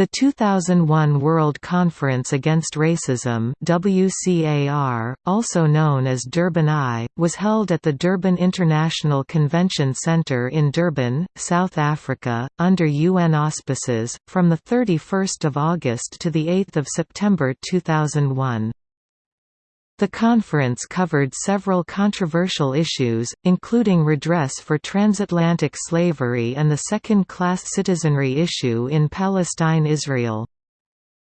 The 2001 World Conference Against Racism WCAR, also known as Durban I, was held at the Durban International Convention Centre in Durban, South Africa, under UN auspices, from 31 August to 8 September 2001. The conference covered several controversial issues, including redress for transatlantic slavery and the second-class citizenry issue in Palestine-Israel.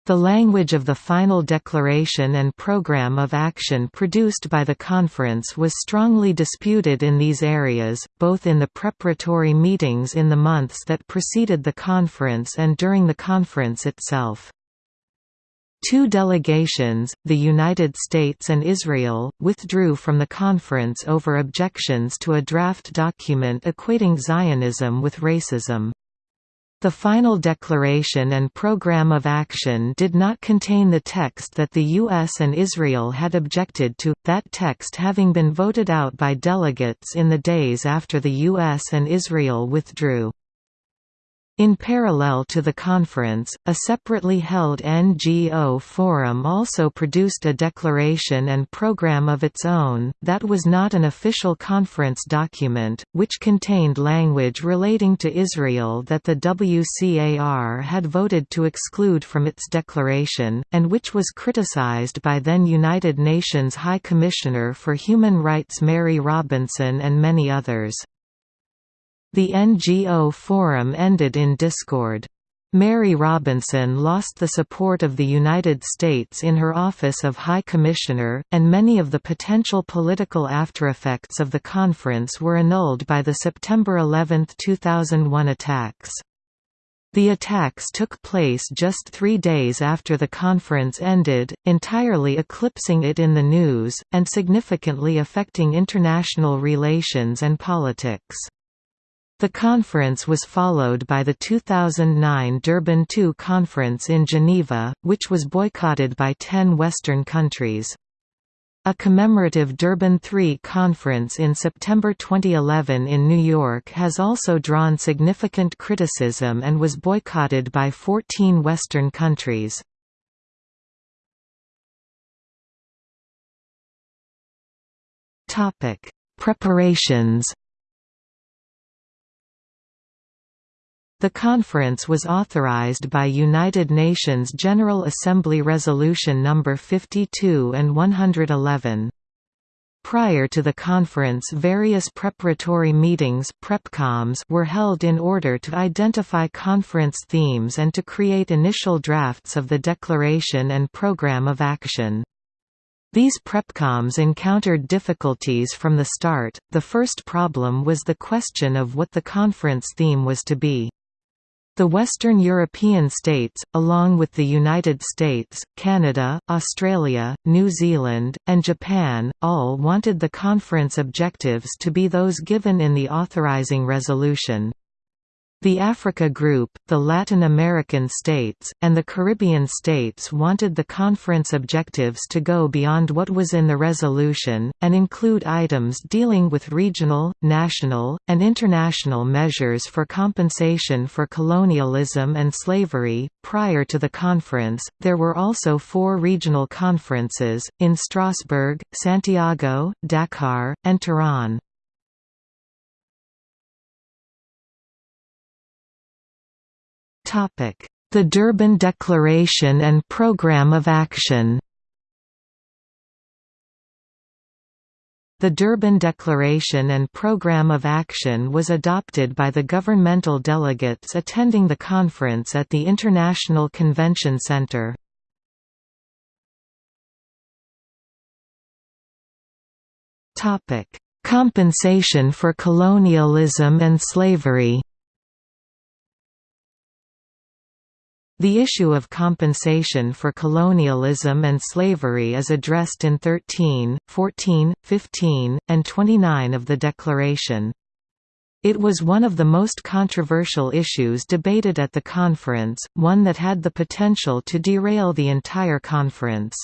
The language of the final declaration and program of action produced by the conference was strongly disputed in these areas, both in the preparatory meetings in the months that preceded the conference and during the conference itself. Two delegations, the United States and Israel, withdrew from the conference over objections to a draft document equating Zionism with racism. The final declaration and program of action did not contain the text that the US and Israel had objected to, that text having been voted out by delegates in the days after the US and Israel withdrew. In parallel to the conference, a separately held NGO forum also produced a declaration and program of its own, that was not an official conference document, which contained language relating to Israel that the WCAR had voted to exclude from its declaration, and which was criticized by then United Nations High Commissioner for Human Rights Mary Robinson and many others. The NGO forum ended in discord. Mary Robinson lost the support of the United States in her Office of High Commissioner, and many of the potential political aftereffects of the conference were annulled by the September 11, 2001 attacks. The attacks took place just three days after the conference ended, entirely eclipsing it in the news, and significantly affecting international relations and politics. The conference was followed by the 2009 Durban II conference in Geneva, which was boycotted by ten Western countries. A commemorative Durban III conference in September 2011 in New York has also drawn significant criticism and was boycotted by 14 Western countries. Preparations The conference was authorized by United Nations General Assembly Resolution No. 52 and 111. Prior to the conference various preparatory meetings prepcoms were held in order to identify conference themes and to create initial drafts of the declaration and program of action. These prepcoms encountered difficulties from the start. The first problem was the question of what the conference theme was to be. The Western European states, along with the United States, Canada, Australia, New Zealand, and Japan, all wanted the conference objectives to be those given in the authorizing resolution. The Africa Group, the Latin American states, and the Caribbean states wanted the conference objectives to go beyond what was in the resolution, and include items dealing with regional, national, and international measures for compensation for colonialism and slavery. Prior to the conference, there were also four regional conferences, in Strasbourg, Santiago, Dakar, and Tehran. The Durban Declaration and Programme of Action. The Durban Declaration and Programme of Action was adopted by the governmental delegates attending the conference at the International Convention Centre. Compensation for colonialism and slavery The issue of compensation for colonialism and slavery is addressed in 13, 14, 15, and 29 of the Declaration. It was one of the most controversial issues debated at the conference, one that had the potential to derail the entire conference.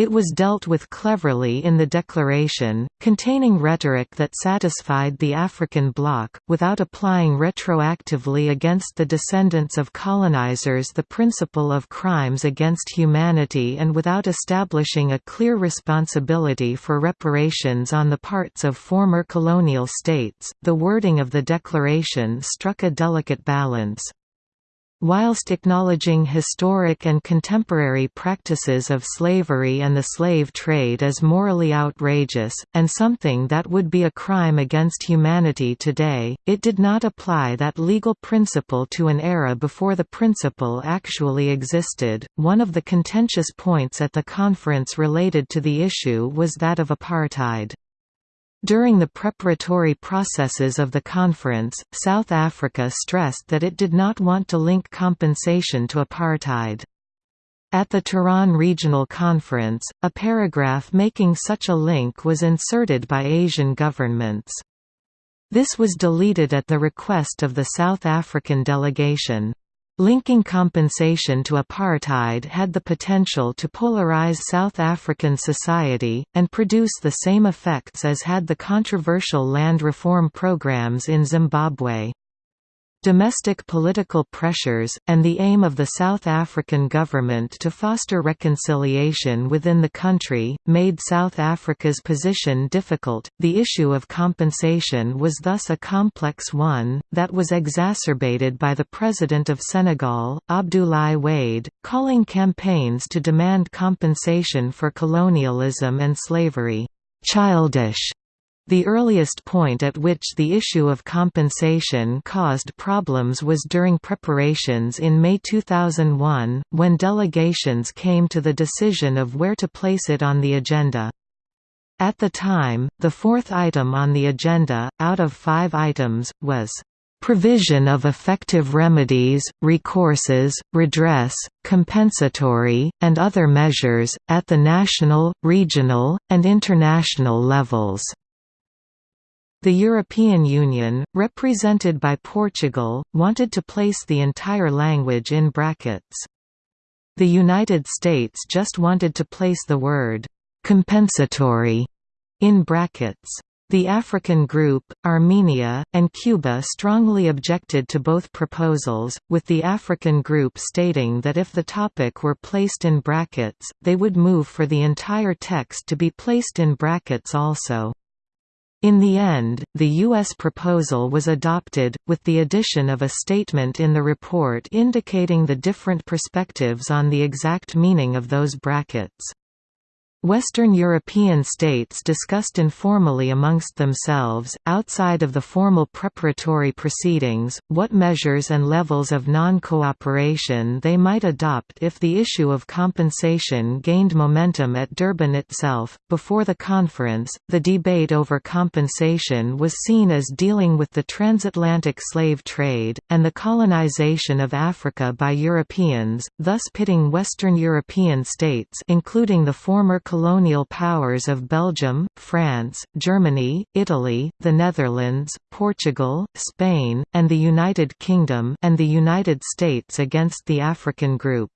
It was dealt with cleverly in the declaration, containing rhetoric that satisfied the African bloc, without applying retroactively against the descendants of colonizers the principle of crimes against humanity and without establishing a clear responsibility for reparations on the parts of former colonial states. The wording of the declaration struck a delicate balance. Whilst acknowledging historic and contemporary practices of slavery and the slave trade as morally outrageous, and something that would be a crime against humanity today, it did not apply that legal principle to an era before the principle actually existed. One of the contentious points at the conference related to the issue was that of apartheid. During the preparatory processes of the conference, South Africa stressed that it did not want to link compensation to apartheid. At the Tehran Regional Conference, a paragraph making such a link was inserted by Asian governments. This was deleted at the request of the South African delegation. Linking compensation to apartheid had the potential to polarize South African society, and produce the same effects as had the controversial land reform programs in Zimbabwe. Domestic political pressures, and the aim of the South African government to foster reconciliation within the country, made South Africa's position difficult. The issue of compensation was thus a complex one, that was exacerbated by the President of Senegal, Abdoulaye Wade, calling campaigns to demand compensation for colonialism and slavery, childish the earliest point at which the issue of compensation caused problems was during preparations in May 2001, when delegations came to the decision of where to place it on the agenda. At the time, the fourth item on the agenda, out of five items, was provision of effective remedies, recourses, redress, compensatory, and other measures, at the national, regional, and international levels. The European Union, represented by Portugal, wanted to place the entire language in brackets. The United States just wanted to place the word «compensatory» in brackets. The African group, Armenia, and Cuba strongly objected to both proposals, with the African group stating that if the topic were placed in brackets, they would move for the entire text to be placed in brackets also. In the end, the U.S. proposal was adopted, with the addition of a statement in the report indicating the different perspectives on the exact meaning of those brackets. Western European states discussed informally amongst themselves, outside of the formal preparatory proceedings, what measures and levels of non-cooperation they might adopt if the issue of compensation gained momentum at Durban itself. Before the conference, the debate over compensation was seen as dealing with the transatlantic slave trade, and the colonization of Africa by Europeans, thus pitting Western European states including the former colonial powers of Belgium, France, Germany, Italy, the Netherlands, Portugal, Spain, and the United Kingdom and the United States against the African group.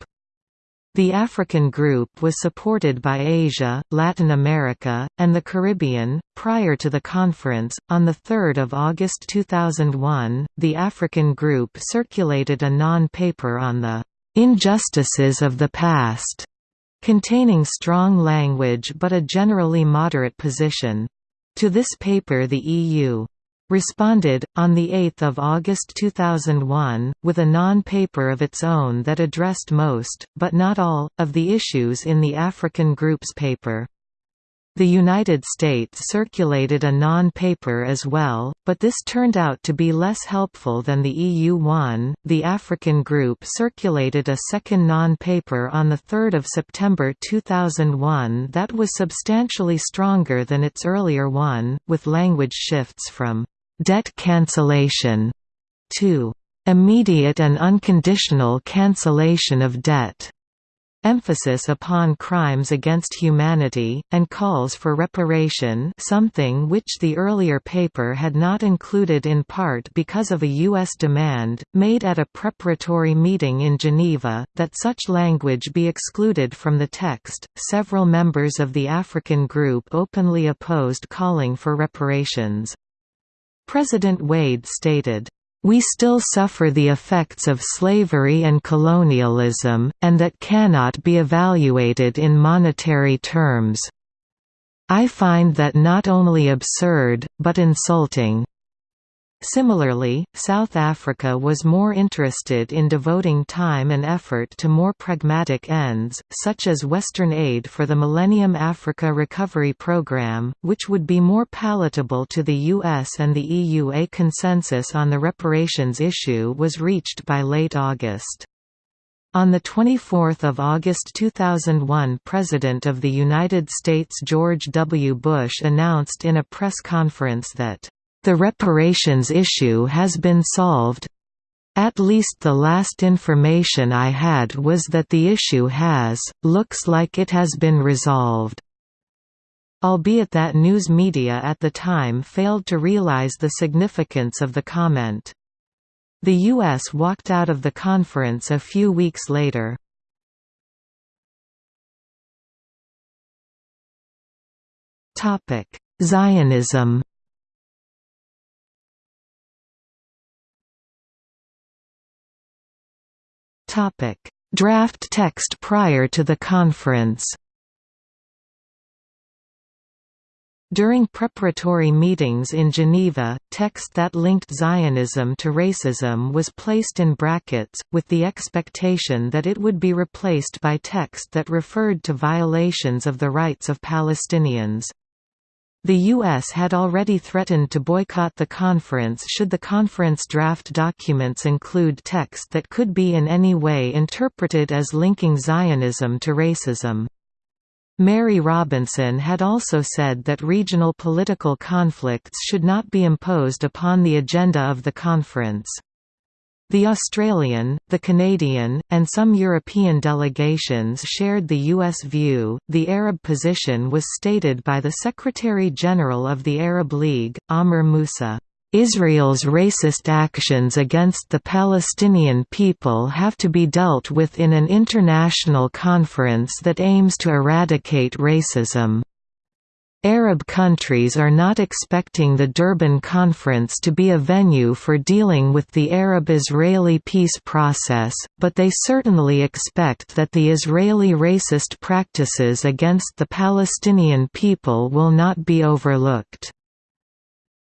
The African group was supported by Asia, Latin America, and the Caribbean. Prior to the conference, on 3 August 2001, the African group circulated a non paper on the injustices of the past containing strong language but a generally moderate position. To this paper the EU responded, on 8 August 2001, with a non-paper of its own that addressed most, but not all, of the issues in the African Group's paper. The United States circulated a non-paper as well, but this turned out to be less helpful than the EU one. The African group circulated a second non-paper on 3 September 2001 that was substantially stronger than its earlier one, with language shifts from «debt cancellation» to «immediate and unconditional cancellation of debt». Emphasis upon crimes against humanity, and calls for reparation something which the earlier paper had not included in part because of a U.S. demand, made at a preparatory meeting in Geneva, that such language be excluded from the text. Several members of the African group openly opposed calling for reparations. President Wade stated, we still suffer the effects of slavery and colonialism, and that cannot be evaluated in monetary terms. I find that not only absurd, but insulting. Similarly, South Africa was more interested in devoting time and effort to more pragmatic ends, such as Western aid for the Millennium Africa Recovery Programme, which would be more palatable to the US and the EU. A consensus on the reparations issue was reached by late August. On 24 August 2001 President of the United States George W. Bush announced in a press conference that the reparations issue has been solved. At least the last information I had was that the issue has, looks like it has been resolved. Albeit that news media at the time failed to realize the significance of the comment. The U.S. walked out of the conference a few weeks later. Zionism Draft text prior to the conference. During preparatory meetings in Geneva, text that linked Zionism to racism was placed in brackets, with the expectation that it would be replaced by text that referred to violations of the rights of Palestinians. The U.S. had already threatened to boycott the conference should the conference draft documents include text that could be in any way interpreted as linking Zionism to racism. Mary Robinson had also said that regional political conflicts should not be imposed upon the agenda of the conference. The Australian, the Canadian, and some European delegations shared the U.S. view. The Arab position was stated by the Secretary General of the Arab League, Amr Moussa. Israel's racist actions against the Palestinian people have to be dealt with in an international conference that aims to eradicate racism. Arab countries are not expecting the Durban Conference to be a venue for dealing with the Arab-Israeli peace process, but they certainly expect that the Israeli racist practices against the Palestinian people will not be overlooked.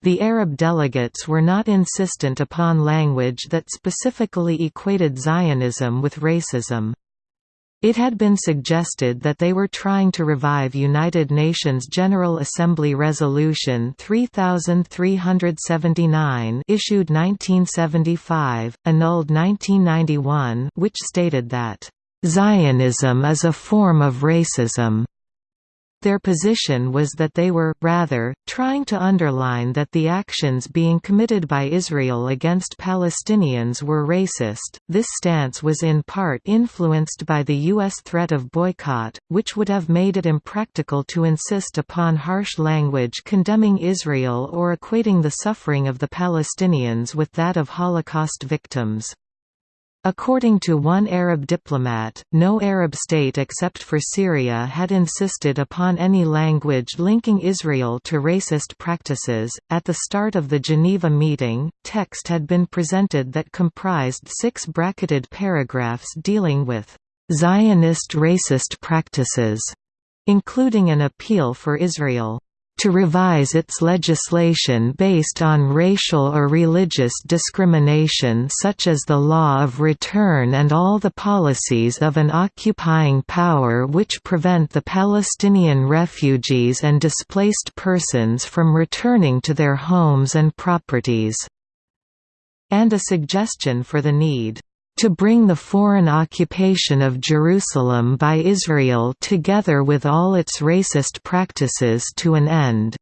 The Arab delegates were not insistent upon language that specifically equated Zionism with racism. It had been suggested that they were trying to revive United Nations General Assembly Resolution 3379 issued 1975, annulled 1991 which stated that, "...Zionism is a form of racism." Their position was that they were, rather, trying to underline that the actions being committed by Israel against Palestinians were racist. This stance was in part influenced by the U.S. threat of boycott, which would have made it impractical to insist upon harsh language condemning Israel or equating the suffering of the Palestinians with that of Holocaust victims. According to one Arab diplomat, no Arab state except for Syria had insisted upon any language linking Israel to racist practices. At the start of the Geneva meeting, text had been presented that comprised six bracketed paragraphs dealing with Zionist racist practices, including an appeal for Israel to revise its legislation based on racial or religious discrimination such as the law of return and all the policies of an occupying power which prevent the Palestinian refugees and displaced persons from returning to their homes and properties", and a suggestion for the need to bring the foreign occupation of Jerusalem by Israel together with all its racist practices to an end.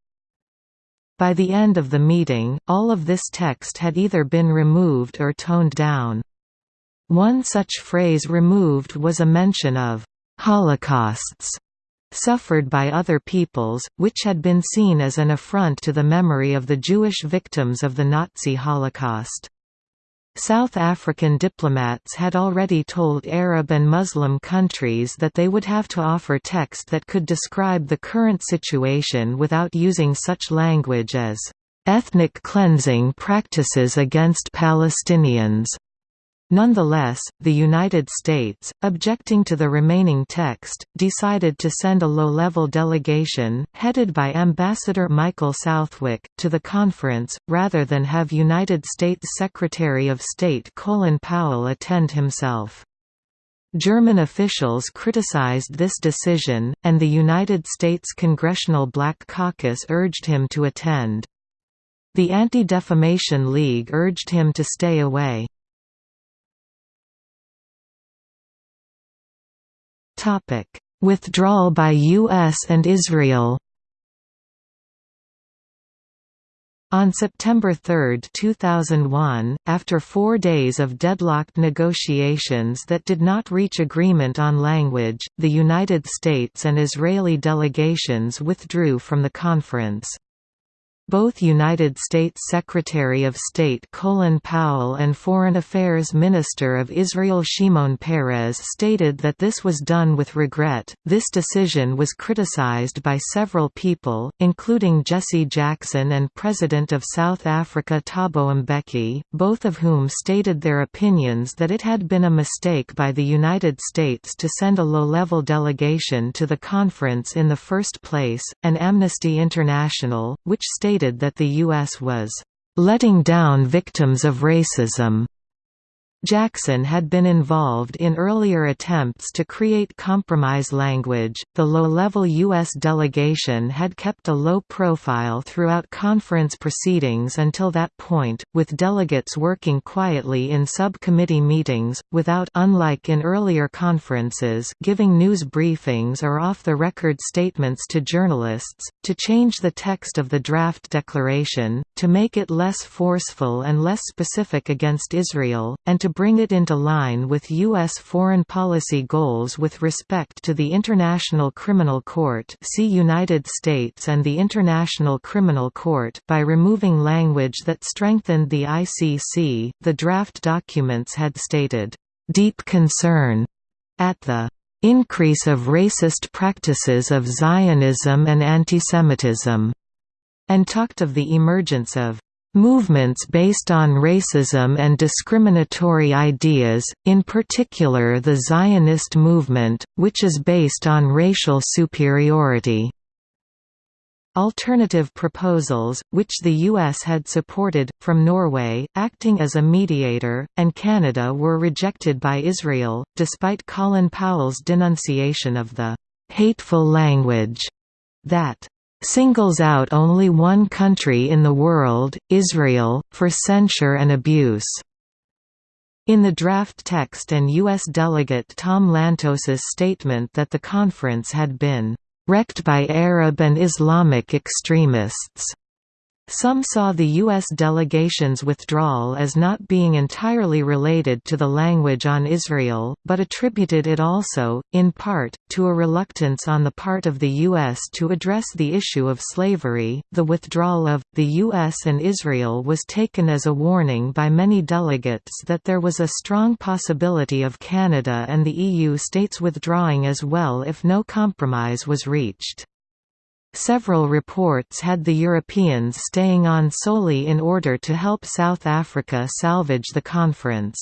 By the end of the meeting, all of this text had either been removed or toned down. One such phrase removed was a mention of «holocausts» suffered by other peoples, which had been seen as an affront to the memory of the Jewish victims of the Nazi Holocaust. South African diplomats had already told Arab and Muslim countries that they would have to offer text that could describe the current situation without using such language as ethnic cleansing practices against Palestinians. Nonetheless, the United States, objecting to the remaining text, decided to send a low-level delegation, headed by Ambassador Michael Southwick, to the conference, rather than have United States Secretary of State Colin Powell attend himself. German officials criticized this decision, and the United States Congressional Black Caucus urged him to attend. The Anti-Defamation League urged him to stay away. Topic: Withdrawal by US and Israel. On September 3, 2001, after four days of deadlocked negotiations that did not reach agreement on language, the United States and Israeli delegations withdrew from the conference. Both United States Secretary of State Colin Powell and Foreign Affairs Minister of Israel Shimon Peres stated that this was done with regret. This decision was criticized by several people, including Jesse Jackson and President of South Africa Thabo Mbeki, both of whom stated their opinions that it had been a mistake by the United States to send a low-level delegation to the conference in the first place, and Amnesty International, which stated stated that the U.S. was letting down victims of racism Jackson had been involved in earlier attempts to create compromise language. The low level U.S. delegation had kept a low profile throughout conference proceedings until that point, with delegates working quietly in subcommittee meetings, without unlike in earlier conferences giving news briefings or off the record statements to journalists, to change the text of the draft declaration, to make it less forceful and less specific against Israel, and to bring it into line with U.S. foreign policy goals with respect to the International Criminal Court see United States and the International Criminal Court by removing language that strengthened the ICC, the draft documents had stated, "...deep concern," at the increase of racist practices of Zionism and antisemitism, and talked of the emergence of Movements based on racism and discriminatory ideas, in particular the Zionist movement, which is based on racial superiority. Alternative proposals, which the U.S. had supported, from Norway, acting as a mediator, and Canada were rejected by Israel, despite Colin Powell's denunciation of the «hateful language» that singles out only one country in the world, Israel, for censure and abuse. In the draft text and U.S. delegate Tom Lantos's statement that the conference had been wrecked by Arab and Islamic extremists some saw the U.S. delegation's withdrawal as not being entirely related to the language on Israel, but attributed it also, in part, to a reluctance on the part of the U.S. to address the issue of slavery. The withdrawal of the U.S. and Israel was taken as a warning by many delegates that there was a strong possibility of Canada and the EU states withdrawing as well if no compromise was reached. Several reports had the Europeans staying on solely in order to help South Africa salvage the conference.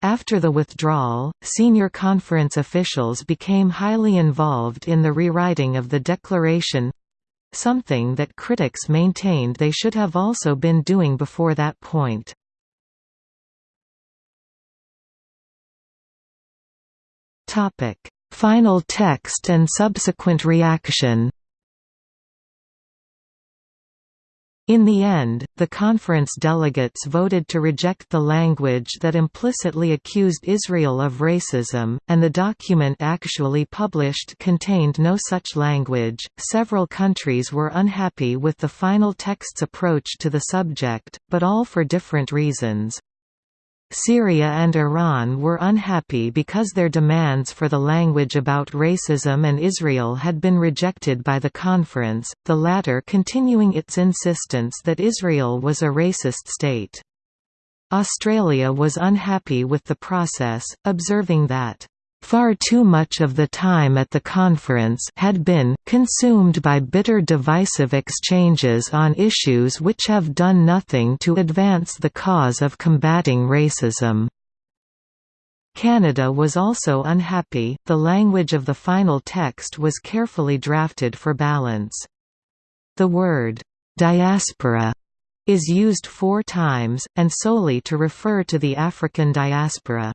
After the withdrawal, senior conference officials became highly involved in the rewriting of the declaration—something that critics maintained they should have also been doing before that point. Final text and subsequent reaction In the end, the conference delegates voted to reject the language that implicitly accused Israel of racism, and the document actually published contained no such language. Several countries were unhappy with the final text's approach to the subject, but all for different reasons. Syria and Iran were unhappy because their demands for the language about racism and Israel had been rejected by the conference, the latter continuing its insistence that Israel was a racist state. Australia was unhappy with the process, observing that Far too much of the time at the conference had been consumed by bitter divisive exchanges on issues which have done nothing to advance the cause of combating racism. Canada was also unhappy, the language of the final text was carefully drafted for balance. The word, "'diaspora' is used four times, and solely to refer to the African diaspora.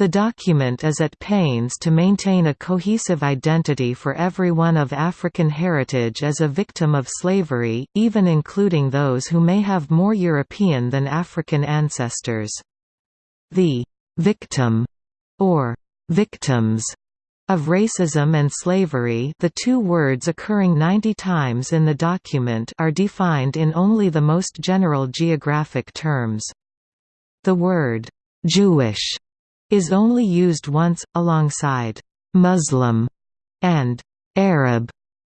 The document is at pains to maintain a cohesive identity for everyone of African heritage as a victim of slavery, even including those who may have more European than African ancestors. The «victim» or «victims» of racism and slavery the two words occurring 90 times in the document are defined in only the most general geographic terms. The word «Jewish» is only used once, alongside «Muslim» and «Arab»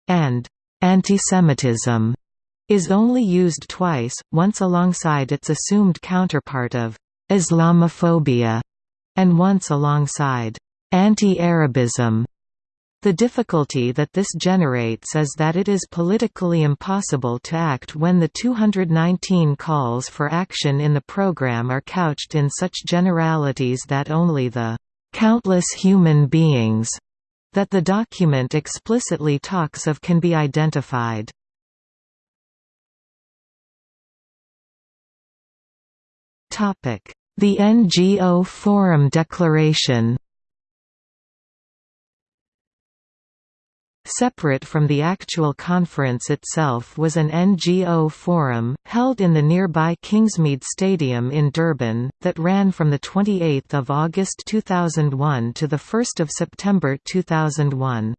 and «antisemitism» is only used twice, once alongside its assumed counterpart of «Islamophobia» and once alongside «anti-Arabism». The difficulty that this generates is that it is politically impossible to act when the 219 calls for action in the program are couched in such generalities that only the "...countless human beings," that the document explicitly talks of can be identified. The NGO Forum Declaration Separate from the actual conference itself was an NGO forum, held in the nearby Kingsmead Stadium in Durban, that ran from 28 August 2001 to 1 September 2001.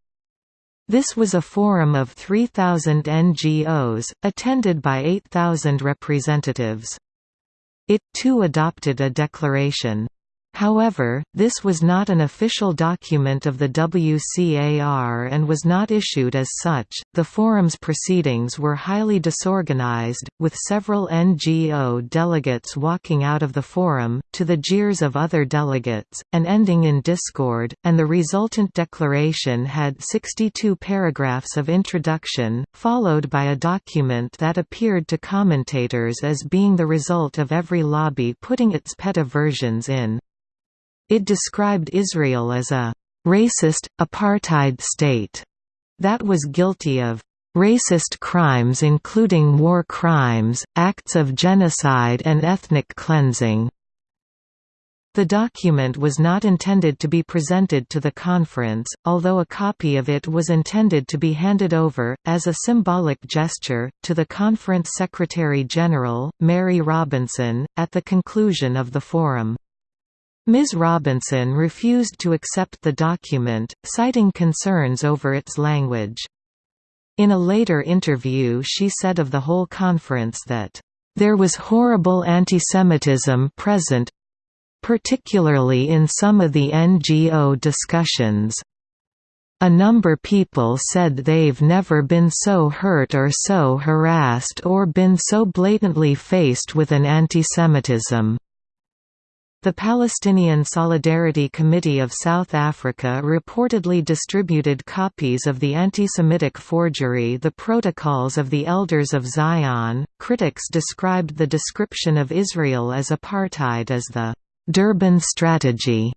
This was a forum of 3,000 NGOs, attended by 8,000 representatives. It too adopted a declaration. However, this was not an official document of the WCAR and was not issued as such. The forum's proceedings were highly disorganized, with several NGO delegates walking out of the forum, to the jeers of other delegates, and ending in discord, and the resultant declaration had 62 paragraphs of introduction, followed by a document that appeared to commentators as being the result of every lobby putting its pet versions in. It described Israel as a «racist, apartheid state» that was guilty of «racist crimes including war crimes, acts of genocide and ethnic cleansing». The document was not intended to be presented to the conference, although a copy of it was intended to be handed over, as a symbolic gesture, to the conference Secretary-General, Mary Robinson, at the conclusion of the forum. Ms. Robinson refused to accept the document, citing concerns over its language. In a later interview she said of the whole conference that, "...there was horrible antisemitism present particularly in some of the NGO discussions. A number people said they've never been so hurt or so harassed or been so blatantly faced with an antisemitism." The Palestinian Solidarity Committee of South Africa reportedly distributed copies of the anti-Semitic forgery The Protocols of the Elders of Zion. Critics described the description of Israel as apartheid as the Durban strategy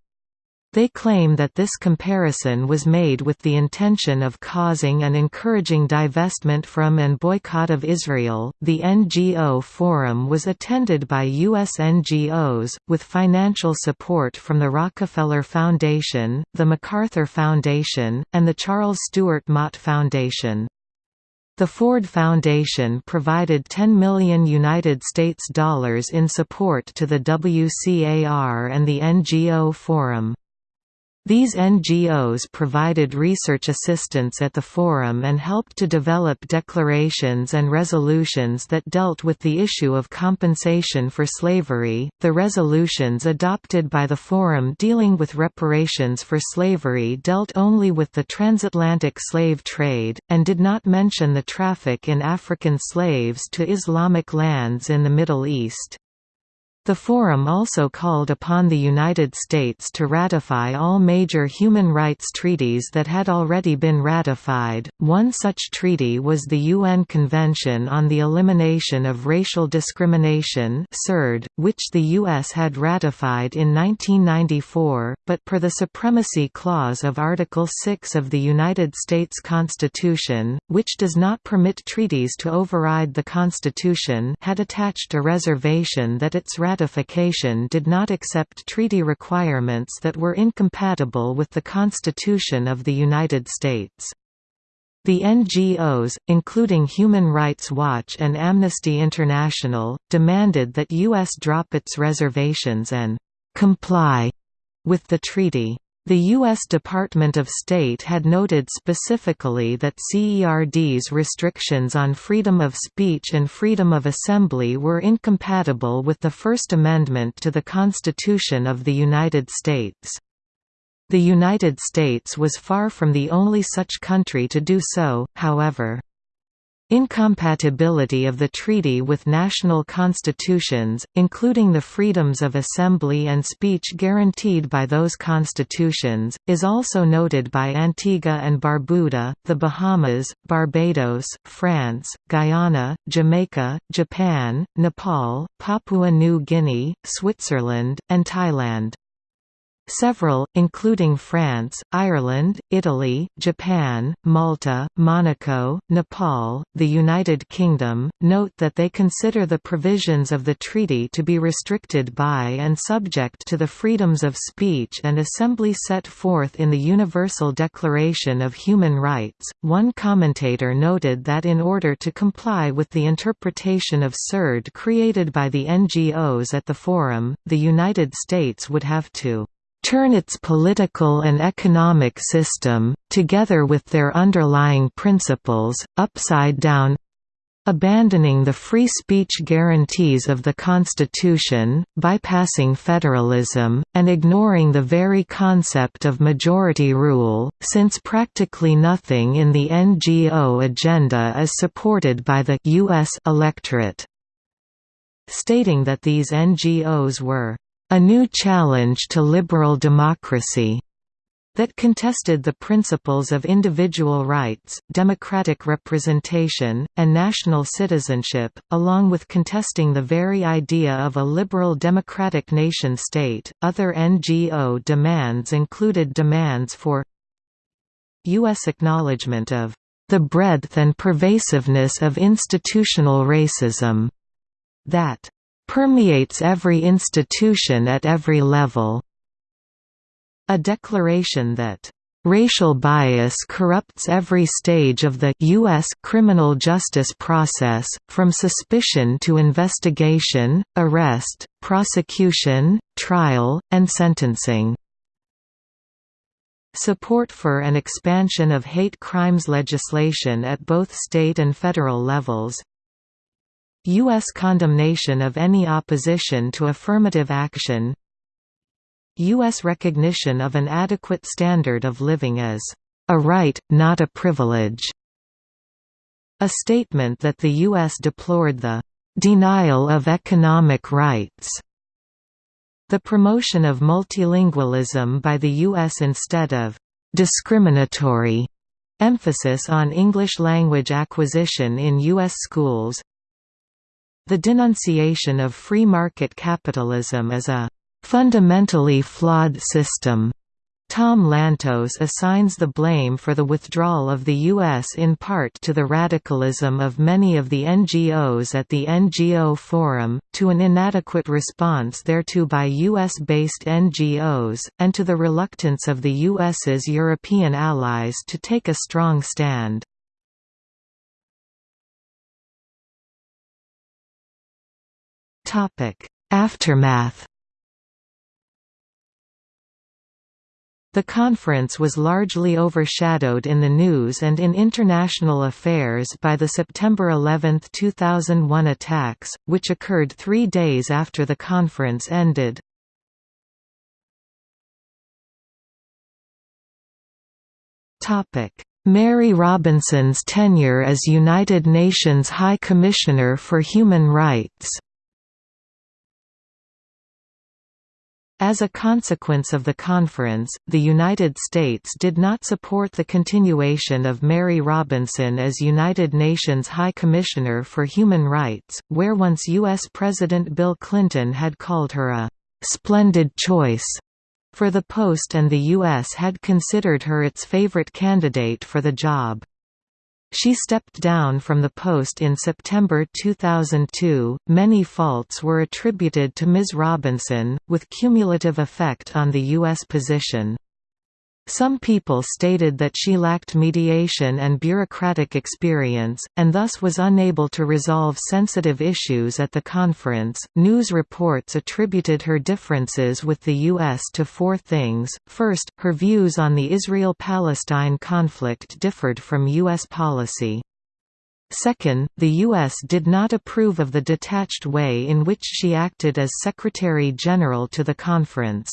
they claim that this comparison was made with the intention of causing and encouraging divestment from and boycott of Israel. The NGO Forum was attended by U.S. NGOs, with financial support from the Rockefeller Foundation, the MacArthur Foundation, and the Charles Stewart Mott Foundation. The Ford Foundation provided 10 million United States dollars in support to the WCAR and the NGO Forum. These NGOs provided research assistance at the forum and helped to develop declarations and resolutions that dealt with the issue of compensation for slavery. The resolutions adopted by the forum dealing with reparations for slavery dealt only with the transatlantic slave trade, and did not mention the traffic in African slaves to Islamic lands in the Middle East. The Forum also called upon the United States to ratify all major human rights treaties that had already been ratified. One such treaty was the UN Convention on the Elimination of Racial Discrimination (CERD), which the US had ratified in 1994, but per the supremacy clause of Article 6 of the United States Constitution, which does not permit treaties to override the Constitution, had attached a reservation that its ratification ratification did not accept treaty requirements that were incompatible with the Constitution of the United States. The NGOs, including Human Rights Watch and Amnesty International, demanded that U.S. drop its reservations and «comply» with the treaty. The U.S. Department of State had noted specifically that CERD's restrictions on freedom of speech and freedom of assembly were incompatible with the First Amendment to the Constitution of the United States. The United States was far from the only such country to do so, however. Incompatibility of the treaty with national constitutions, including the freedoms of assembly and speech guaranteed by those constitutions, is also noted by Antigua and Barbuda, the Bahamas, Barbados, France, Guyana, Jamaica, Japan, Nepal, Papua New Guinea, Switzerland, and Thailand. Several, including France, Ireland, Italy, Japan, Malta, Monaco, Nepal, the United Kingdom, note that they consider the provisions of the treaty to be restricted by and subject to the freedoms of speech and assembly set forth in the Universal Declaration of Human Rights. One commentator noted that in order to comply with the interpretation of CERD created by the NGOs at the forum, the United States would have to turn its political and economic system, together with their underlying principles, upside down abandoning the free speech guarantees of the Constitution, bypassing federalism, and ignoring the very concept of majority rule, since practically nothing in the NGO agenda is supported by the U.S. electorate. Stating that these NGOs were a new challenge to liberal democracy that contested the principles of individual rights, democratic representation, and national citizenship, along with contesting the very idea of a liberal democratic nation-state. Other NGO demands included demands for U.S. acknowledgement of the breadth and pervasiveness of institutional racism, that permeates every institution at every level. A declaration that Racial bias corrupts every stage of the U.S. criminal justice process, from suspicion to investigation, arrest, prosecution, trial, and sentencing. Support for an expansion of hate crimes legislation at both state and federal levels, U.S. condemnation of any opposition to affirmative action U.S. recognition of an adequate standard of living as a right, not a privilege. A statement that the U.S. deplored the denial of economic rights. The promotion of multilingualism by the U.S. instead of discriminatory emphasis on English language acquisition in U.S. schools the denunciation of free market capitalism as a fundamentally flawed system. Tom Lantos assigns the blame for the withdrawal of the U.S. in part to the radicalism of many of the NGOs at the NGO Forum, to an inadequate response thereto by U.S.-based NGOs, and to the reluctance of the U.S.'s European allies to take a strong stand. Aftermath. The conference was largely overshadowed in the news and in international affairs by the September 11, 2001 attacks, which occurred three days after the conference ended. Mary Robinson's tenure as United Nations High Commissioner for Human Rights As a consequence of the conference, the United States did not support the continuation of Mary Robinson as United Nations High Commissioner for Human Rights, where once U.S. President Bill Clinton had called her a «splendid choice» for the post and the U.S. had considered her its favorite candidate for the job. She stepped down from the post in September 2002. Many faults were attributed to Ms. Robinson, with cumulative effect on the U.S. position. Some people stated that she lacked mediation and bureaucratic experience, and thus was unable to resolve sensitive issues at the conference. News reports attributed her differences with the U.S. to four things. First, her views on the Israel Palestine conflict differed from U.S. policy. Second, the U.S. did not approve of the detached way in which she acted as Secretary General to the conference.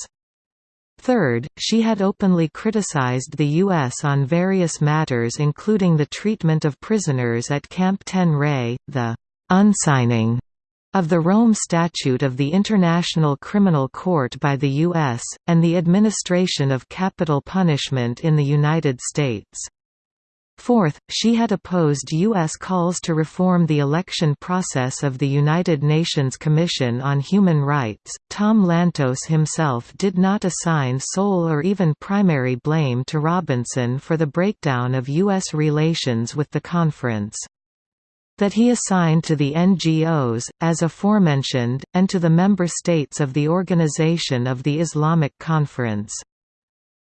Third, she had openly criticized the U.S. on various matters including the treatment of prisoners at Camp Ten-Ray, the «unsigning» of the Rome Statute of the International Criminal Court by the U.S., and the administration of capital punishment in the United States. Fourth, she had opposed U.S. calls to reform the election process of the United Nations Commission on Human Rights. Tom Lantos himself did not assign sole or even primary blame to Robinson for the breakdown of U.S. relations with the conference that he assigned to the NGOs, as aforementioned, and to the member states of the Organization of the Islamic Conference.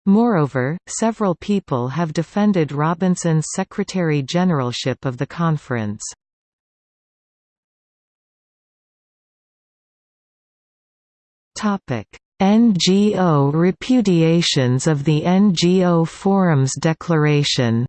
Moreover, several people have defended Robinson's Secretary-Generalship of the conference. NGO repudiations of the NGO Forums Declaration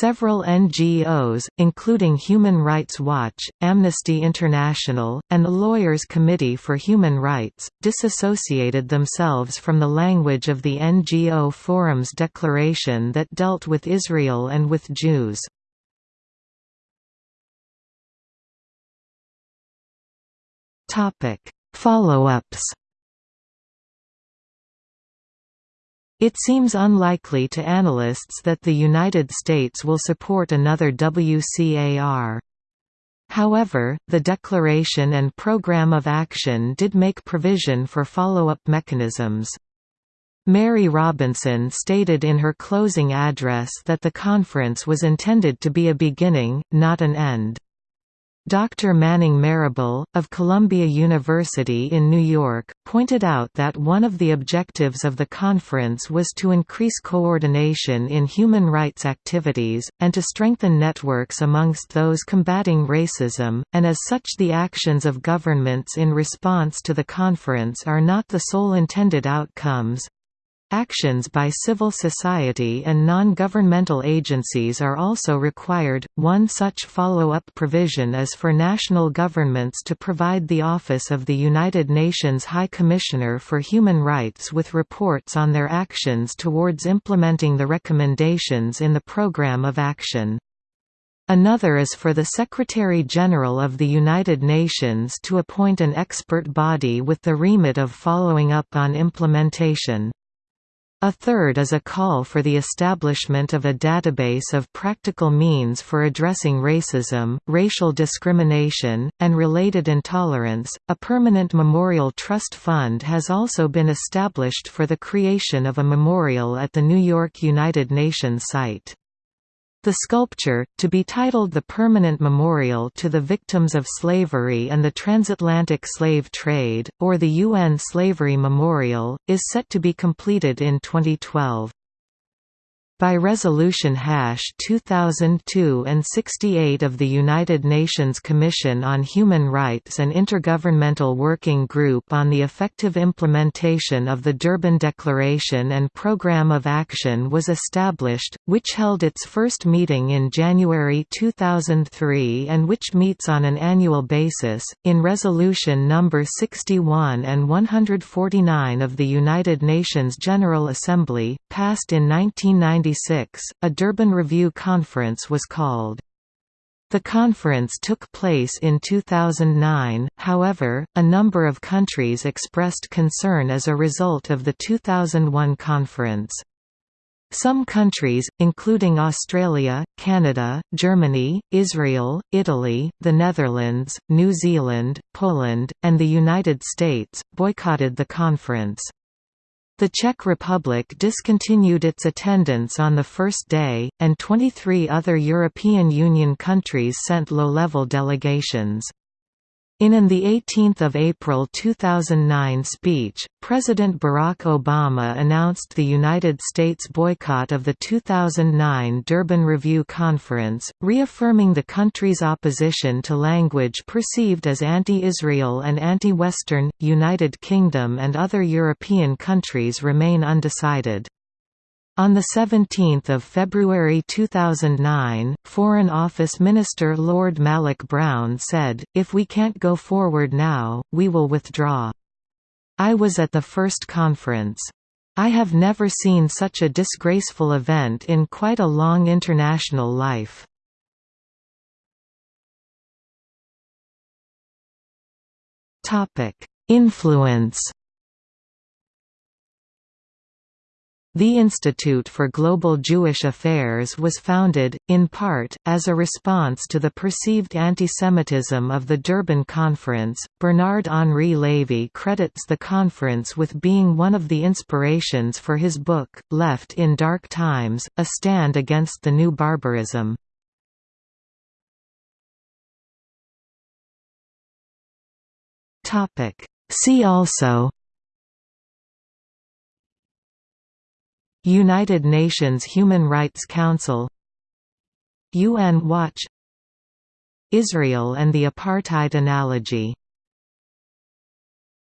Several NGOs, including Human Rights Watch, Amnesty International, and the Lawyers Committee for Human Rights, disassociated themselves from the language of the NGO Forum's declaration that dealt with Israel and with Jews. Follow-ups It seems unlikely to analysts that the United States will support another WCAR. However, the Declaration and Program of Action did make provision for follow-up mechanisms. Mary Robinson stated in her closing address that the conference was intended to be a beginning, not an end. Dr. Manning Marable, of Columbia University in New York, pointed out that one of the objectives of the conference was to increase coordination in human rights activities, and to strengthen networks amongst those combating racism, and as such the actions of governments in response to the conference are not the sole intended outcomes, Actions by civil society and non-governmental agencies are also required. One such follow-up provision is for national governments to provide the Office of the United Nations High Commissioner for Human Rights with reports on their actions towards implementing the recommendations in the Programme of Action. Another is for the Secretary-General of the United Nations to appoint an expert body with the remit of following up on implementation. A third is a call for the establishment of a database of practical means for addressing racism, racial discrimination, and related intolerance. A permanent memorial trust fund has also been established for the creation of a memorial at the New York United Nations site. The sculpture, to be titled the Permanent Memorial to the Victims of Slavery and the Transatlantic Slave Trade, or the UN Slavery Memorial, is set to be completed in 2012. By Resolution Hash 2002 and 68 of the United Nations Commission on Human Rights and Intergovernmental Working Group on the Effective Implementation of the Durban Declaration and Programme of Action was established, which held its first meeting in January 2003 and which meets on an annual basis. In Resolution number 61 and 149 of the United Nations General Assembly, passed in 1990 1996, a Durban Review Conference was called. The conference took place in 2009, however, a number of countries expressed concern as a result of the 2001 conference. Some countries, including Australia, Canada, Germany, Israel, Italy, the Netherlands, New Zealand, Poland, and the United States, boycotted the conference. The Czech Republic discontinued its attendance on the first day, and 23 other European Union countries sent low-level delegations. In an 18 April 2009 speech, President Barack Obama announced the United States boycott of the 2009 Durban Review Conference, reaffirming the country's opposition to language perceived as anti-Israel and anti-Western. United Kingdom and other European countries remain undecided. On 17 February 2009, Foreign Office Minister Lord Malloch Brown said, If we can't go forward now, we will withdraw. I was at the first conference. I have never seen such a disgraceful event in quite a long international life. Influence The Institute for Global Jewish Affairs was founded, in part, as a response to the perceived antisemitism of the Durban Conference. Bernard Henri Lévy credits the conference with being one of the inspirations for his book, Left in Dark Times A Stand Against the New Barbarism. See also United Nations Human Rights Council UN Watch Israel and the apartheid analogy